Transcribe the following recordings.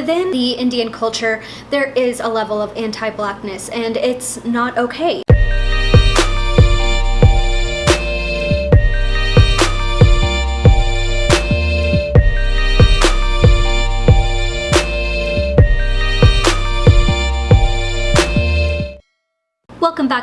within the Indian culture, there is a level of anti-blackness and it's not okay.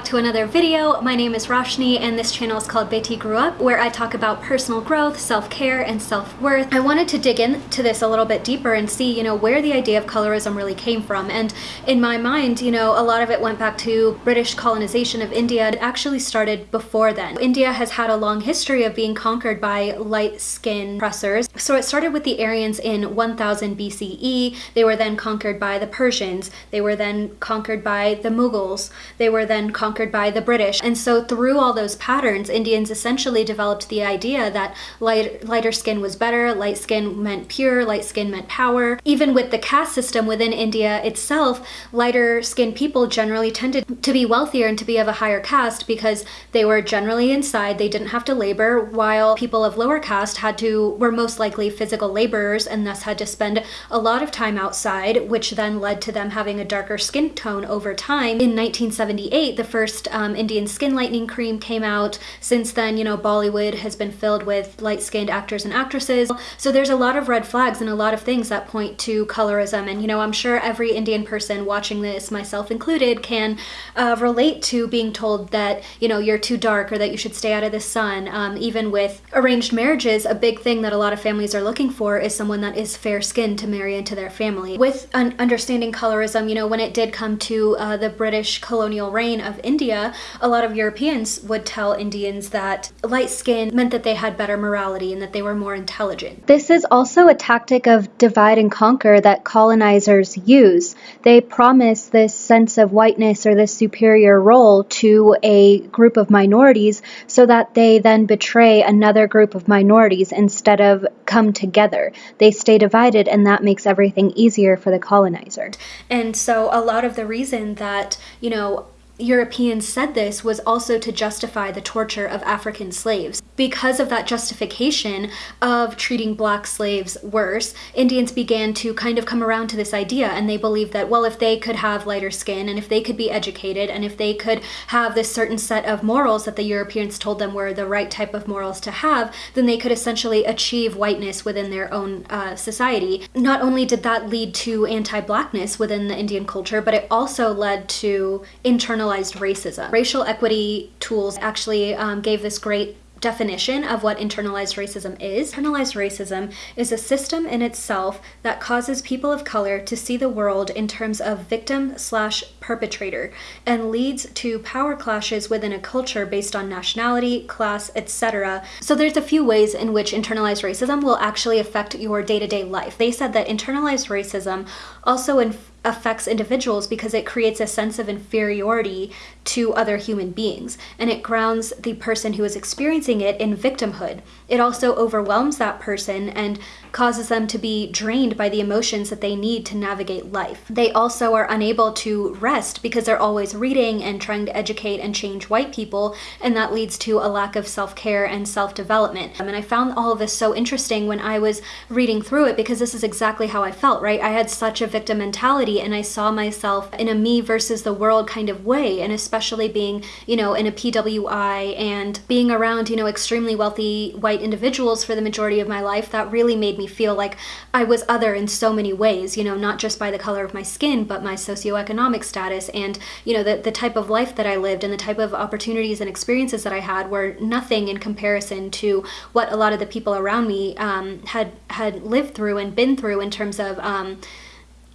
To another video. My name is Roshni and this channel is called Beti Grew Up where I talk about personal growth, self-care, and self-worth. I wanted to dig into this a little bit deeper and see, you know, where the idea of colorism really came from. And in my mind, you know, a lot of it went back to British colonization of India. It actually started before then. India has had a long history of being conquered by light-skinned oppressors. So it started with the Aryans in 1000 BCE. They were then conquered by the Persians. They were then conquered by the Mughals. They were then conquered by the British. And so through all those patterns, Indians essentially developed the idea that light, lighter skin was better, light skin meant pure, light skin meant power. Even with the caste system within India itself, lighter skinned people generally tended to be wealthier and to be of a higher caste because they were generally inside, they didn't have to labor, while people of lower caste had to, were most likely physical laborers and thus had to spend a lot of time outside, which then led to them having a darker skin tone over time. In 1978, the first um, Indian skin lightening cream came out. Since then, you know, Bollywood has been filled with light-skinned actors and actresses. So there's a lot of red flags and a lot of things that point to colorism. And, you know, I'm sure every Indian person watching this, myself included, can uh, relate to being told that, you know, you're too dark or that you should stay out of the sun. Um, even with arranged marriages, a big thing that a lot of families are looking for is someone that is fair-skinned to marry into their family. With un understanding colorism, you know, when it did come to uh, the British colonial reign of India, a lot of Europeans would tell Indians that light skin meant that they had better morality and that they were more intelligent. This is also a tactic of divide and conquer that colonizers use. They promise this sense of whiteness or this superior role to a group of minorities so that they then betray another group of minorities instead of come together. They stay divided and that makes everything easier for the colonizer. And so a lot of the reason that, you know, Europeans said this was also to justify the torture of African slaves. Because of that justification of treating black slaves worse, Indians began to kind of come around to this idea and they believed that, well, if they could have lighter skin and if they could be educated and if they could have this certain set of morals that the Europeans told them were the right type of morals to have, then they could essentially achieve whiteness within their own uh, society. Not only did that lead to anti-blackness within the Indian culture, but it also led to internal internalized racism. Racial equity tools actually um, gave this great definition of what internalized racism is. Internalized racism is a system in itself that causes people of color to see the world in terms of victim slash perpetrator and leads to power clashes within a culture based on nationality, class, etc. So there's a few ways in which internalized racism will actually affect your day-to-day -day life. They said that internalized racism also affects individuals because it creates a sense of inferiority to other human beings and it grounds the person who is experiencing it in victimhood. It also overwhelms that person and causes them to be drained by the emotions that they need to navigate life. They also are unable to rest because they're always reading and trying to educate and change white people and that leads to a lack of self-care and self-development. And I found all of this so interesting when I was reading through it because this is exactly how I felt, right? I had such a victim mentality and I saw myself in a me versus the world kind of way and especially being, you know, in a PWI and being around, you know, extremely wealthy white individuals for the majority of my life, that really made me feel like I was other in so many ways, you know, not just by the color of my skin, but my socioeconomic status and, you know, the, the type of life that I lived and the type of opportunities and experiences that I had were nothing in comparison to what a lot of the people around me um, had had lived through and been through in terms of um,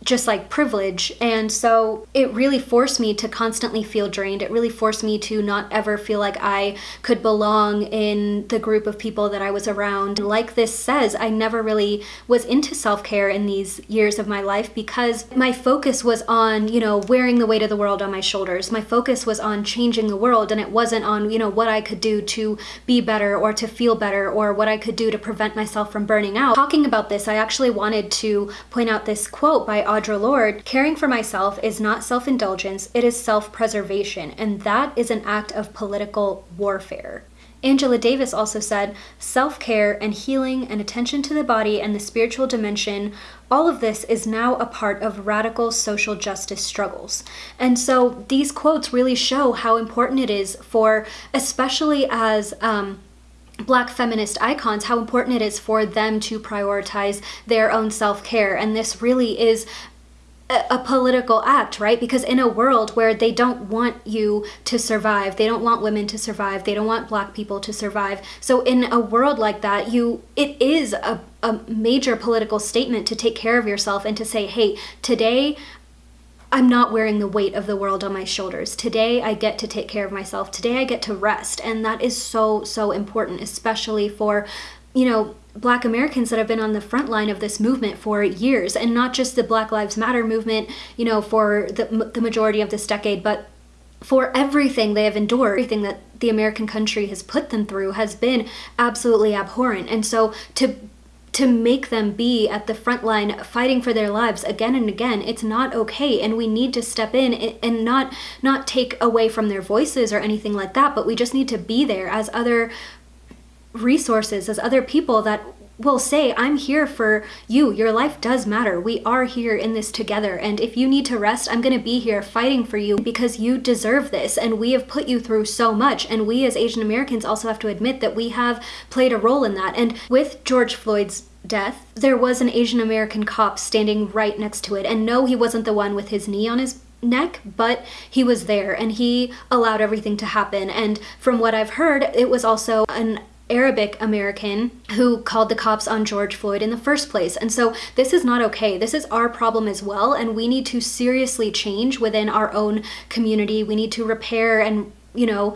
just like privilege. And so it really forced me to constantly feel drained. It really forced me to not ever feel like I could belong in the group of people that I was around. Like this says, I never really was into self-care in these years of my life because my focus was on, you know, wearing the weight of the world on my shoulders. My focus was on changing the world and it wasn't on, you know, what I could do to be better or to feel better or what I could do to prevent myself from burning out. Talking about this, I actually wanted to point out this quote by Audre Lorde, caring for myself is not self-indulgence, it is self-preservation, and that is an act of political warfare. Angela Davis also said, self care and healing and attention to the body and the spiritual dimension, all of this is now a part of radical social justice struggles. And so these quotes really show how important it is for, especially as, um, black feminist icons how important it is for them to prioritize their own self-care and this really is a, political act, right? Because in a world where they don't want you to survive, they don't want women to survive, they don't want black people to survive. So in a world like that, you it is a, a major political statement to take care of yourself and to say, hey, today I'm not wearing the weight of the world on my shoulders. Today I get to take care of myself. Today I get to rest. And that is so, so important, especially for, you know, black Americans that have been on the front line of this movement for years and not just the Black Lives Matter movement, you know, for the, the majority of this decade, but for everything they have endured, everything that the American country has put them through has been absolutely abhorrent. And so to to make them be at the front line fighting for their lives again and again it's not okay and we need to step in and not not take away from their voices or anything like that but we just need to be there as other resources as other people that will say, I'm here for you. Your life does matter. We are here in this together. And if you need to rest, I'm going to be here fighting for you because you deserve this. And we have put you through so much. And we as Asian Americans also have to admit that we have played a role in that. And with George Floyd's death, there was an Asian American cop standing right next to it. And no, he wasn't the one with his knee on his neck, but he was there and he allowed everything to happen. And from what I've heard, it was also an Arabic American who called the cops on George Floyd in the first place. And so this is not okay. This is our problem as well. And we need to seriously change within our own community. We need to repair and, you know,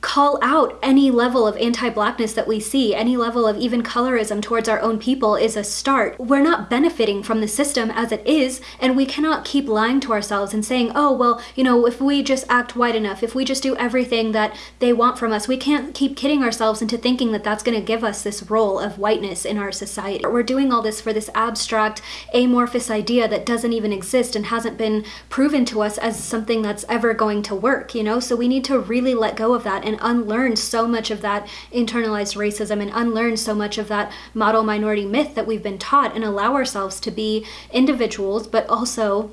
call out any level of anti-blackness that we see, any level of even colorism towards our own people is a start. We're not benefiting from the system as it is, and we cannot keep lying to ourselves and saying, oh, well, you know, if we just act white enough, if we just do everything that they want from us, we can't keep kidding ourselves into thinking that that's gonna give us this role of whiteness in our society. We're doing all this for this abstract, amorphous idea that doesn't even exist and hasn't been proven to us as something that's ever going to work, you know? So we need to really let go of that and unlearn so much of that internalized racism and unlearn so much of that model minority myth that we've been taught and allow ourselves to be individuals, but also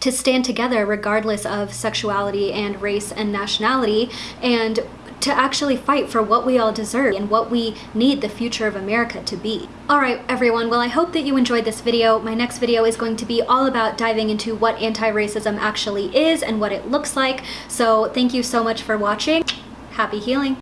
to stand together regardless of sexuality and race and nationality and to actually fight for what we all deserve and what we need the future of America to be. Alright everyone, well I hope that you enjoyed this video. My next video is going to be all about diving into what anti-racism actually is and what it looks like. So thank you so much for watching. Happy healing!